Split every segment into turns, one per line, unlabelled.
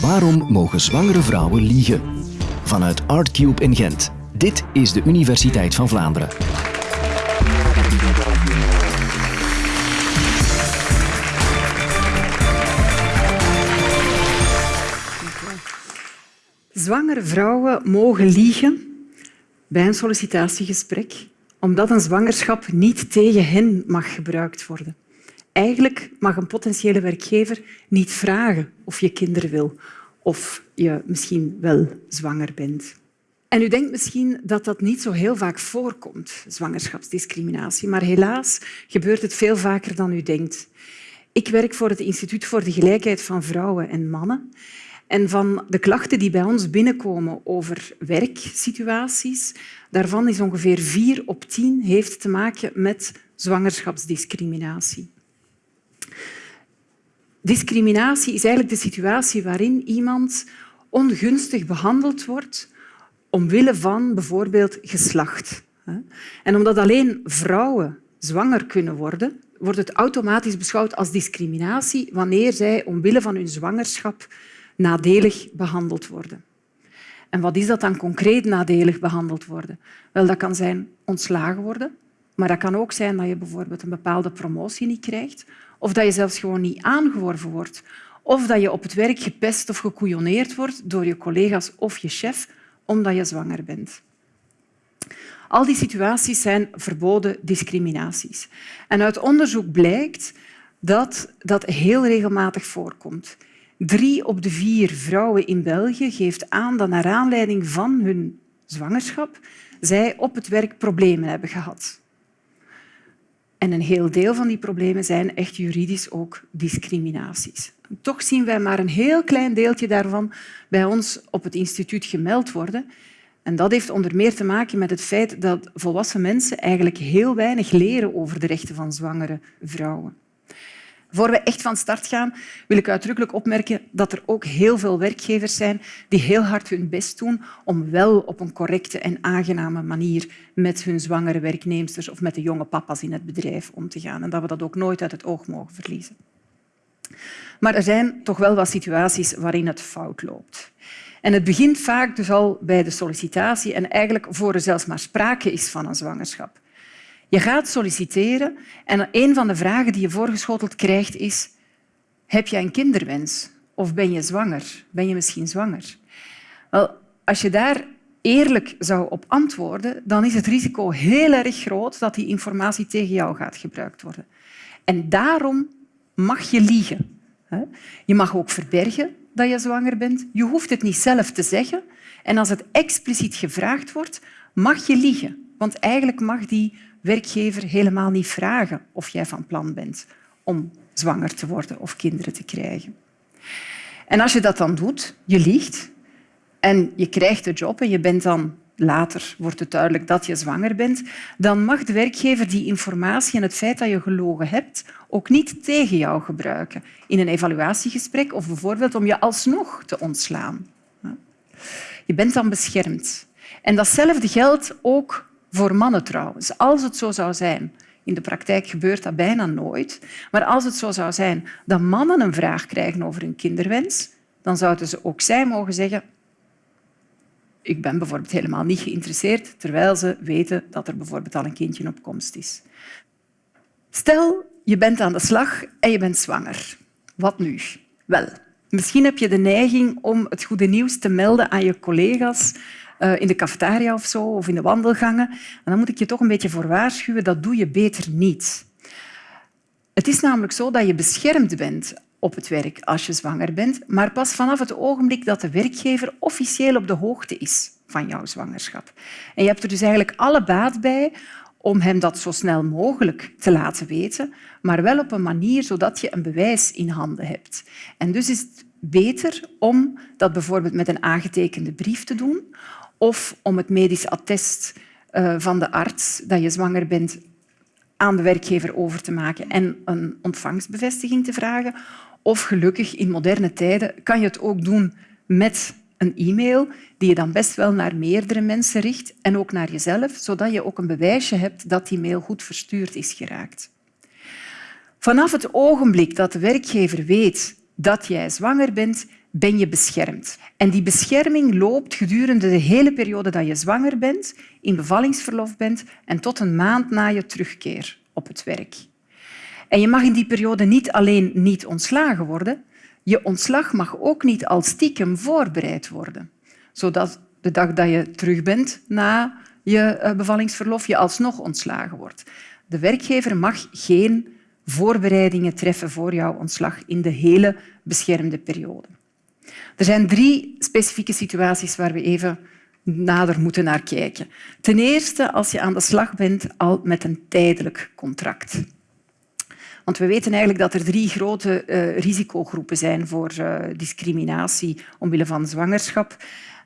Waarom mogen zwangere vrouwen liegen? Vanuit Artcube in Gent. Dit is de Universiteit van Vlaanderen.
Zwangere vrouwen mogen liegen bij een sollicitatiegesprek omdat een zwangerschap niet tegen hen mag gebruikt worden. Eigenlijk mag een potentiële werkgever niet vragen of je kinderen wil of je misschien wel zwanger bent. En u denkt misschien dat dat niet zo heel vaak voorkomt, zwangerschapsdiscriminatie. Maar helaas gebeurt het veel vaker dan u denkt. Ik werk voor het Instituut voor de Gelijkheid van Vrouwen en Mannen. En van de klachten die bij ons binnenkomen over werksituaties, daarvan is ongeveer vier op tien heeft te maken met zwangerschapsdiscriminatie. Discriminatie is eigenlijk de situatie waarin iemand ongunstig behandeld wordt omwille van bijvoorbeeld geslacht. En omdat alleen vrouwen zwanger kunnen worden, wordt het automatisch beschouwd als discriminatie wanneer zij omwille van hun zwangerschap nadelig behandeld worden. En wat is dat dan concreet nadelig behandeld worden? Wel, dat kan zijn ontslagen worden, maar dat kan ook zijn dat je bijvoorbeeld een bepaalde promotie niet krijgt of dat je zelfs gewoon niet aangeworven wordt of dat je op het werk gepest of gekouillonneerd wordt door je collega's of je chef omdat je zwanger bent. Al die situaties zijn verboden discriminaties. En uit onderzoek blijkt dat dat heel regelmatig voorkomt. Drie op de vier vrouwen in België geeft aan dat naar aanleiding van hun zwangerschap zij op het werk problemen hebben gehad. En een heel deel van die problemen zijn echt juridisch ook discriminaties. Toch zien wij maar een heel klein deeltje daarvan bij ons op het instituut gemeld worden. En dat heeft onder meer te maken met het feit dat volwassen mensen eigenlijk heel weinig leren over de rechten van zwangere vrouwen. Voor we echt van start gaan, wil ik uitdrukkelijk opmerken dat er ook heel veel werkgevers zijn die heel hard hun best doen om wel op een correcte en aangename manier met hun zwangere werknemers of met de jonge papa's in het bedrijf om te gaan. En dat we dat ook nooit uit het oog mogen verliezen. Maar er zijn toch wel wat situaties waarin het fout loopt. En het begint vaak dus al bij de sollicitatie en eigenlijk voor er zelfs maar sprake is van een zwangerschap. Je gaat solliciteren en een van de vragen die je voorgeschoteld krijgt is heb je een kinderwens of ben je zwanger? Ben je misschien zwanger? Wel, als je daar eerlijk zou op antwoorden, dan is het risico heel erg groot dat die informatie tegen jou gaat gebruikt worden. En daarom mag je liegen. Je mag ook verbergen dat je zwanger bent. Je hoeft het niet zelf te zeggen. En als het expliciet gevraagd wordt, mag je liegen. Want eigenlijk mag die werkgever helemaal niet vragen of jij van plan bent om zwanger te worden of kinderen te krijgen. En als je dat dan doet, je liegt en je krijgt de job en je bent dan later wordt het duidelijk dat je zwanger bent, dan mag de werkgever die informatie en het feit dat je gelogen hebt ook niet tegen jou gebruiken in een evaluatiegesprek of bijvoorbeeld om je alsnog te ontslaan. Je bent dan beschermd. En datzelfde geldt ook voor mannen trouwens, als het zo zou zijn. In de praktijk gebeurt dat bijna nooit. Maar als het zo zou zijn dat mannen een vraag krijgen over hun kinderwens, dan zouden ze ook zij mogen zeggen ik ben bijvoorbeeld helemaal niet geïnteresseerd, terwijl ze weten dat er bijvoorbeeld al een kindje op komst is. Stel, je bent aan de slag en je bent zwanger. Wat nu? Wel, misschien heb je de neiging om het goede nieuws te melden aan je collega's eh, in de cafetaria of zo, of in de wandelgangen. En dan moet ik je toch een beetje voor waarschuwen, dat doe je beter niet. Het is namelijk zo dat je beschermd bent op het werk als je zwanger bent, maar pas vanaf het ogenblik dat de werkgever officieel op de hoogte is van jouw zwangerschap. En je hebt er dus eigenlijk alle baat bij om hem dat zo snel mogelijk te laten weten, maar wel op een manier zodat je een bewijs in handen hebt. En dus is het beter om dat bijvoorbeeld met een aangetekende brief te doen of om het medisch attest eh, van de arts dat je zwanger bent aan de werkgever over te maken en een ontvangstbevestiging te vragen. Of gelukkig, in moderne tijden, kan je het ook doen met een e-mail die je dan best wel naar meerdere mensen richt en ook naar jezelf, zodat je ook een bewijsje hebt dat die mail goed verstuurd is geraakt. Vanaf het ogenblik dat de werkgever weet dat jij zwanger bent, ben je beschermd. En die bescherming loopt gedurende de hele periode dat je zwanger bent, in bevallingsverlof bent en tot een maand na je terugkeer op het werk. En je mag in die periode niet alleen niet ontslagen worden, je ontslag mag ook niet al stiekem voorbereid worden, zodat de dag dat je terug bent na je eh, bevallingsverlof je alsnog ontslagen wordt. De werkgever mag geen voorbereidingen treffen voor jouw ontslag in de hele beschermde periode. Er zijn drie specifieke situaties waar we even nader moeten naar kijken. Ten eerste als je aan de slag bent al met een tijdelijk contract. Want we weten eigenlijk dat er drie grote uh, risicogroepen zijn voor uh, discriminatie omwille van zwangerschap.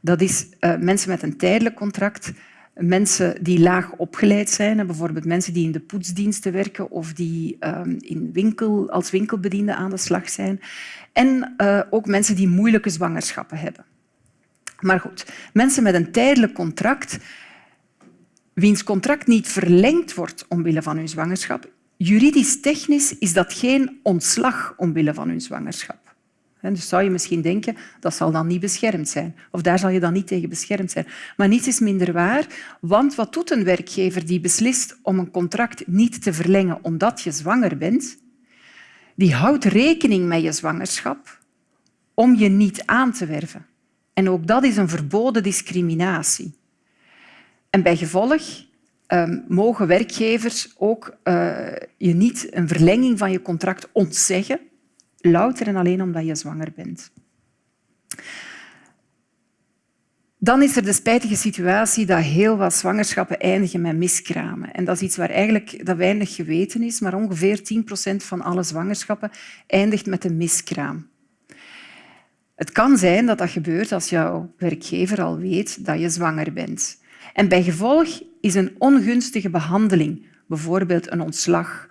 Dat is uh, mensen met een tijdelijk contract, mensen die laag opgeleid zijn, bijvoorbeeld mensen die in de poetsdiensten werken of die ehm, in winkel, als winkelbediende aan de slag zijn, en ook mensen die moeilijke zwangerschappen hebben. Maar goed, mensen met een tijdelijk contract, wiens contract niet verlengd wordt omwille van hun zwangerschap, juridisch-technisch is dat geen ontslag omwille van hun zwangerschap. Dus zou je misschien denken, dat zal dan niet beschermd zijn. Of daar zal je dan niet tegen beschermd zijn. Maar niets is minder waar, want wat doet een werkgever die beslist om een contract niet te verlengen omdat je zwanger bent? Die houdt rekening met je zwangerschap om je niet aan te werven. En ook dat is een verboden discriminatie. En bij gevolg um, mogen werkgevers ook uh, je niet een verlenging van je contract ontzeggen louter en alleen omdat je zwanger bent. Dan is er de spijtige situatie dat heel wat zwangerschappen eindigen met miskramen. En dat is iets waar eigenlijk dat weinig geweten is, maar ongeveer 10 procent van alle zwangerschappen eindigt met een miskraam. Het kan zijn dat dat gebeurt als jouw werkgever al weet dat je zwanger bent. En bij gevolg is een ongunstige behandeling, bijvoorbeeld een ontslag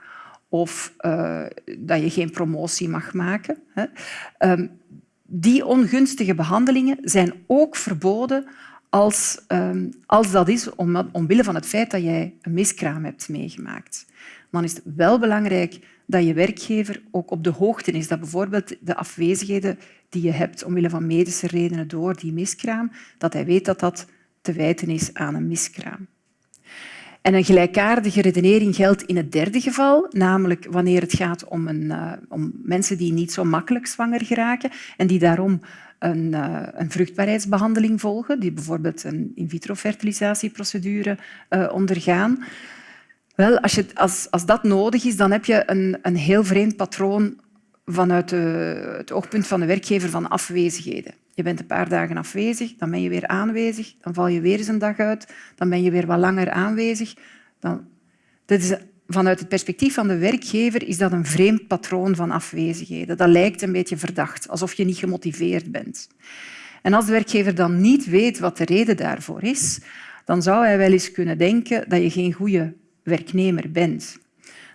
of uh, dat je geen promotie mag maken. Hè. Um, die ongunstige behandelingen zijn ook verboden als, um, als dat is om, omwille van het feit dat jij een miskraam hebt meegemaakt. Dan is het wel belangrijk dat je werkgever ook op de hoogte is dat bijvoorbeeld de afwezigheden die je hebt omwille van medische redenen door die miskraam, dat hij weet dat dat te wijten is aan een miskraam. En een gelijkaardige redenering geldt in het derde geval, namelijk wanneer het gaat om, een, uh, om mensen die niet zo makkelijk zwanger geraken en die daarom een, uh, een vruchtbaarheidsbehandeling volgen, die bijvoorbeeld een in vitro fertilisatieprocedure uh, ondergaan. Wel, als, je, als, als dat nodig is, dan heb je een, een heel vreemd patroon vanuit het oogpunt van de werkgever van afwezigheden. Je bent een paar dagen afwezig, dan ben je weer aanwezig, dan val je weer eens een dag uit, dan ben je weer wat langer aanwezig. Dan... Dat is, vanuit het perspectief van de werkgever is dat een vreemd patroon van afwezigheden. Dat lijkt een beetje verdacht, alsof je niet gemotiveerd bent. En als de werkgever dan niet weet wat de reden daarvoor is, dan zou hij wel eens kunnen denken dat je geen goede werknemer bent.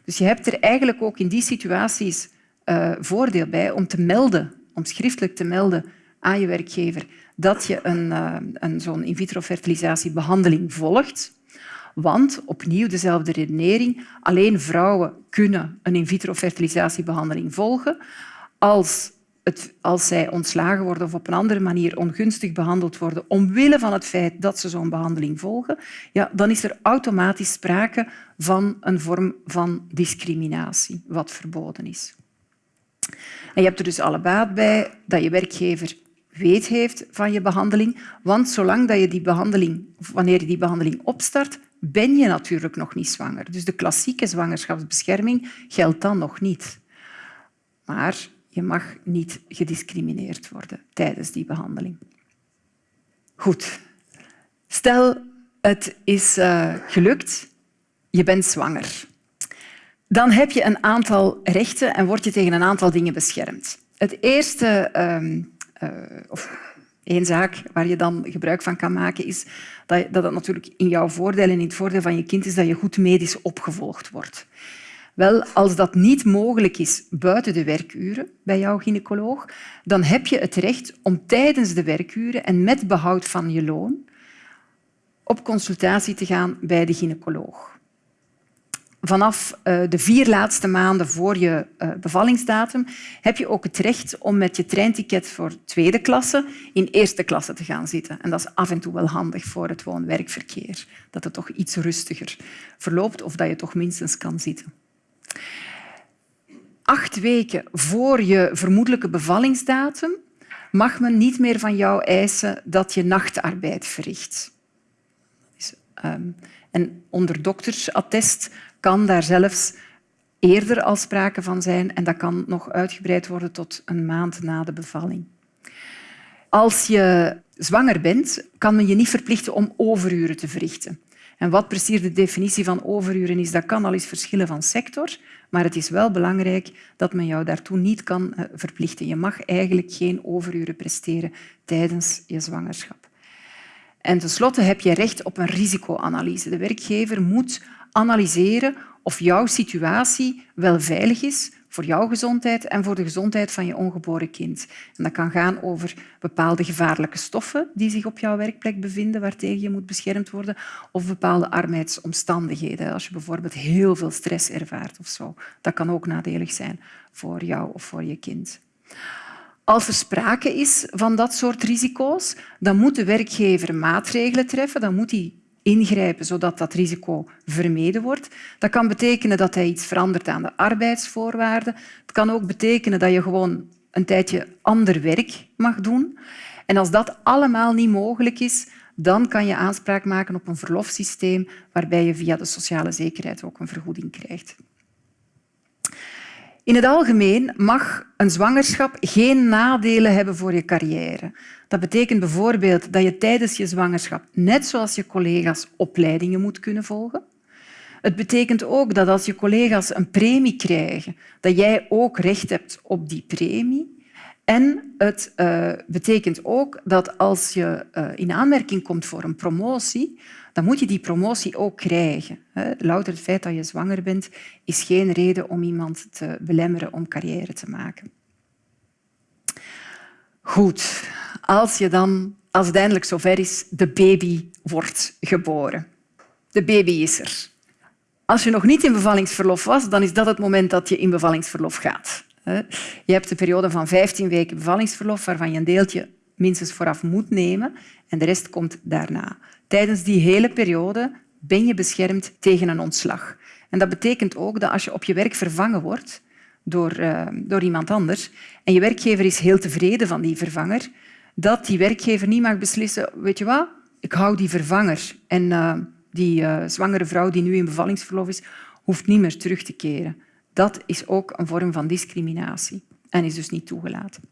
Dus je hebt er eigenlijk ook in die situaties uh, voordeel bij om te melden, om schriftelijk te melden aan je werkgever dat je een, uh, een zo'n in vitro fertilisatiebehandeling volgt. Want, opnieuw dezelfde redenering, alleen vrouwen kunnen een in vitro fertilisatiebehandeling volgen als, het, als zij ontslagen worden of op een andere manier ongunstig behandeld worden omwille van het feit dat ze zo'n behandeling volgen, ja, dan is er automatisch sprake van een vorm van discriminatie, wat verboden is. En je hebt er dus alle baat bij dat je werkgever weet heeft van je behandeling. Want zolang dat je die behandeling, wanneer je die behandeling opstart, ben je natuurlijk nog niet zwanger. Dus de klassieke zwangerschapsbescherming geldt dan nog niet. Maar je mag niet gediscrimineerd worden tijdens die behandeling. Goed. Stel, het is uh, gelukt, je bent zwanger. Dan heb je een aantal rechten en word je tegen een aantal dingen beschermd. Het eerste uh, of één zaak waar je dan gebruik van kan maken, is dat, dat het natuurlijk in jouw voordeel en in het voordeel van je kind is dat je goed medisch opgevolgd wordt. Wel, als dat niet mogelijk is buiten de werkuren bij jouw gynaecoloog, dan heb je het recht om tijdens de werkuren en met behoud van je loon op consultatie te gaan bij de gynaecoloog. Vanaf uh, de vier laatste maanden voor je uh, bevallingsdatum heb je ook het recht om met je treinticket voor tweede klasse in eerste klasse te gaan zitten. En dat is af en toe wel handig voor het woon-werkverkeer. Dat het toch iets rustiger verloopt of dat je toch minstens kan zitten. Acht weken voor je vermoedelijke bevallingsdatum mag men niet meer van jou eisen dat je nachtarbeid verricht. Um, en onder doktersattest kan daar zelfs eerder al sprake van zijn en dat kan nog uitgebreid worden tot een maand na de bevalling. Als je zwanger bent, kan men je niet verplichten om overuren te verrichten. En wat precies de definitie van overuren is, dat kan al eens verschillen van sector, maar het is wel belangrijk dat men jou daartoe niet kan eh, verplichten. Je mag eigenlijk geen overuren presteren tijdens je zwangerschap. En tenslotte heb je recht op een risicoanalyse. De werkgever moet analyseren of jouw situatie wel veilig is voor jouw gezondheid en voor de gezondheid van je ongeboren kind. En dat kan gaan over bepaalde gevaarlijke stoffen die zich op jouw werkplek bevinden, waartegen je moet beschermd worden, of bepaalde arbeidsomstandigheden. Als je bijvoorbeeld heel veel stress ervaart of zo. Dat kan ook nadelig zijn voor jou of voor je kind. Als er sprake is van dat soort risico's, dan moet de werkgever maatregelen treffen. Dan moet hij ingrijpen zodat dat risico vermeden wordt. Dat kan betekenen dat hij iets verandert aan de arbeidsvoorwaarden. Het kan ook betekenen dat je gewoon een tijdje ander werk mag doen. En als dat allemaal niet mogelijk is, dan kan je aanspraak maken op een verlofsysteem waarbij je via de sociale zekerheid ook een vergoeding krijgt. In het algemeen mag een zwangerschap geen nadelen hebben voor je carrière. Dat betekent bijvoorbeeld dat je tijdens je zwangerschap, net zoals je collega's, opleidingen moet kunnen volgen. Het betekent ook dat als je collega's een premie krijgen, dat jij ook recht hebt op die premie. En het uh, betekent ook dat als je uh, in aanmerking komt voor een promotie, dan moet je die promotie ook krijgen. Louter het feit dat je zwanger bent is geen reden om iemand te belemmeren om carrière te maken. Goed, als, je dan, als het eindelijk zover is, de baby wordt geboren. De baby is er. Als je nog niet in bevallingsverlof was, dan is dat het moment dat je in bevallingsverlof gaat. Je hebt een periode van 15 weken bevallingsverlof, waarvan je een deeltje minstens vooraf moet nemen en de rest komt daarna. Tijdens die hele periode ben je beschermd tegen een ontslag. En dat betekent ook dat als je op je werk vervangen wordt door, uh, door iemand anders en je werkgever is heel tevreden van die vervanger, dat die werkgever niet mag beslissen, weet je wat, ik hou die vervanger en uh, die uh, zwangere vrouw die nu in bevallingsverlof is, hoeft niet meer terug te keren. Dat is ook een vorm van discriminatie en is dus niet toegelaten.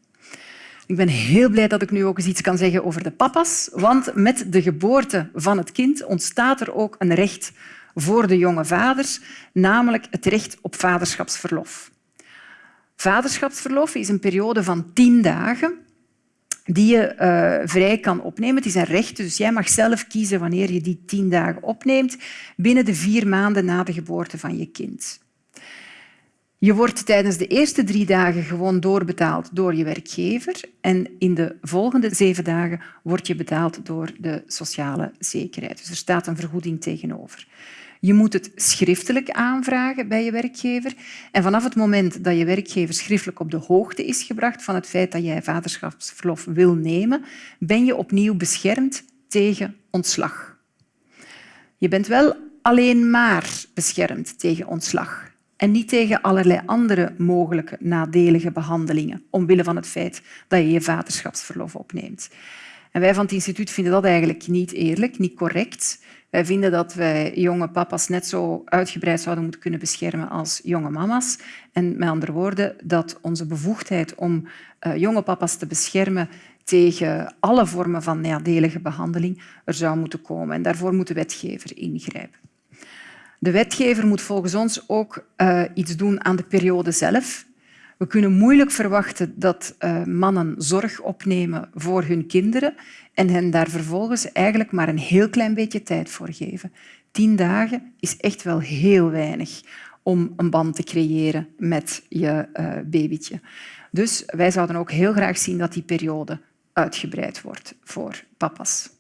Ik ben heel blij dat ik nu ook eens iets kan zeggen over de papa's, want met de geboorte van het kind ontstaat er ook een recht voor de jonge vaders, namelijk het recht op vaderschapsverlof. Vaderschapsverlof is een periode van tien dagen die je uh, vrij kan opnemen. Het is een recht, dus jij mag zelf kiezen wanneer je die tien dagen opneemt binnen de vier maanden na de geboorte van je kind. Je wordt tijdens de eerste drie dagen gewoon doorbetaald door je werkgever en in de volgende zeven dagen word je betaald door de sociale zekerheid. Dus er staat een vergoeding tegenover. Je moet het schriftelijk aanvragen bij je werkgever. En vanaf het moment dat je werkgever schriftelijk op de hoogte is gebracht van het feit dat jij vaderschapsverlof wil nemen, ben je opnieuw beschermd tegen ontslag. Je bent wel alleen maar beschermd tegen ontslag en niet tegen allerlei andere mogelijke nadelige behandelingen omwille van het feit dat je je vaderschapsverlof opneemt. En wij van het instituut vinden dat eigenlijk niet eerlijk, niet correct. Wij vinden dat wij jonge papa's net zo uitgebreid zouden moeten kunnen beschermen als jonge mama's. En met andere woorden, dat onze bevoegdheid om uh, jonge papa's te beschermen tegen alle vormen van nadelige behandeling er zou moeten komen. En daarvoor moet de wetgever ingrijpen. De wetgever moet volgens ons ook uh, iets doen aan de periode zelf. We kunnen moeilijk verwachten dat uh, mannen zorg opnemen voor hun kinderen en hen daar vervolgens eigenlijk maar een heel klein beetje tijd voor geven. Tien dagen is echt wel heel weinig om een band te creëren met je uh, babytje. Dus wij zouden ook heel graag zien dat die periode uitgebreid wordt voor papa's.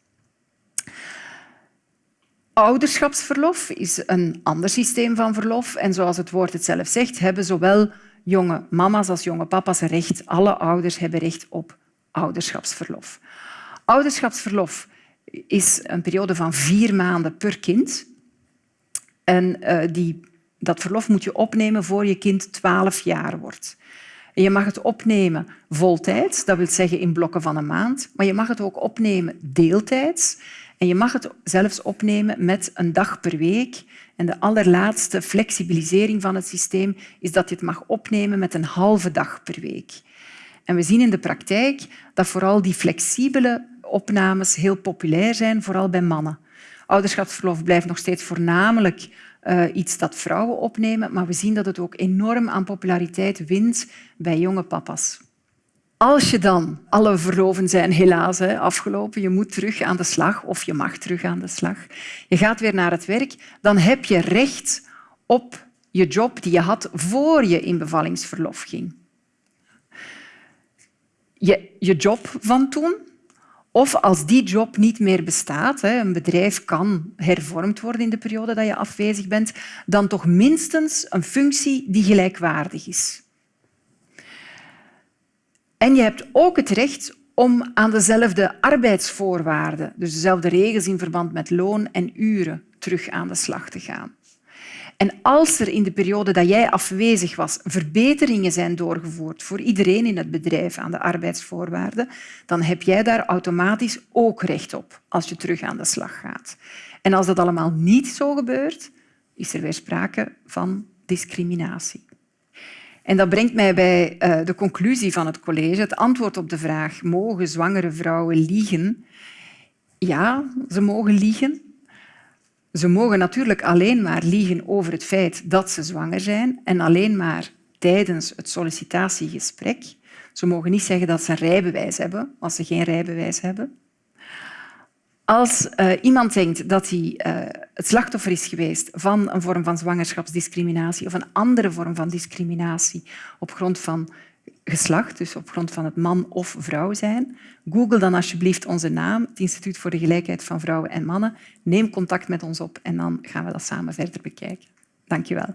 Ouderschapsverlof is een ander systeem van verlof. En zoals het woord het zelf zegt, hebben zowel jonge mama's als jonge papa's recht. Alle ouders hebben recht op ouderschapsverlof. Ouderschapsverlof is een periode van vier maanden per kind. En uh, die, dat verlof moet je opnemen voor je kind 12 jaar wordt. Je mag het opnemen voltijds, dat wil zeggen in blokken van een maand, maar je mag het ook opnemen deeltijds. En je mag het zelfs opnemen met een dag per week. En de allerlaatste flexibilisering van het systeem is dat je het mag opnemen met een halve dag per week. En we zien in de praktijk dat vooral die flexibele opnames heel populair zijn, vooral bij mannen. Ouderschapsverlof blijft nog steeds voornamelijk uh, iets dat vrouwen opnemen, maar we zien dat het ook enorm aan populariteit wint bij jonge papa's. Als je dan, alle verloven zijn helaas hè, afgelopen, je moet terug aan de slag of je mag terug aan de slag, je gaat weer naar het werk, dan heb je recht op je job die je had voor je in bevallingsverlof ging. Je, je job van toen, of als die job niet meer bestaat, een bedrijf kan hervormd worden in de periode dat je afwezig bent, dan toch minstens een functie die gelijkwaardig is. En je hebt ook het recht om aan dezelfde arbeidsvoorwaarden, dus dezelfde regels in verband met loon en uren, terug aan de slag te gaan. En als er in de periode dat jij afwezig was verbeteringen zijn doorgevoerd voor iedereen in het bedrijf aan de arbeidsvoorwaarden, dan heb jij daar automatisch ook recht op als je terug aan de slag gaat. En als dat allemaal niet zo gebeurt, is er weer sprake van discriminatie. En dat brengt mij bij uh, de conclusie van het college. Het antwoord op de vraag mogen zwangere vrouwen liegen? Ja, ze mogen liegen. Ze mogen natuurlijk alleen maar liegen over het feit dat ze zwanger zijn en alleen maar tijdens het sollicitatiegesprek. Ze mogen niet zeggen dat ze een rijbewijs hebben als ze geen rijbewijs hebben. Als uh, iemand denkt dat hij uh, het slachtoffer is geweest van een vorm van zwangerschapsdiscriminatie of een andere vorm van discriminatie op grond van geslacht, dus op grond van het man of vrouw zijn, google dan alsjeblieft onze naam, het Instituut voor de Gelijkheid van Vrouwen en Mannen. Neem contact met ons op en dan gaan we dat samen verder bekijken. Dank je wel.